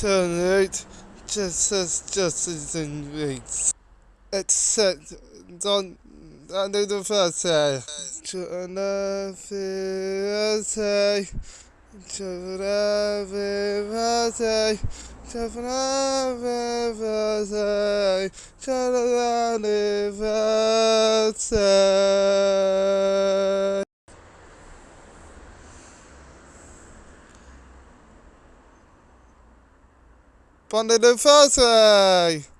tonight, just as justice in weeks. Except, don't, do the first day. Chana Fiase, Chana Fiase, Chana Fiase, Chana Ponda de face!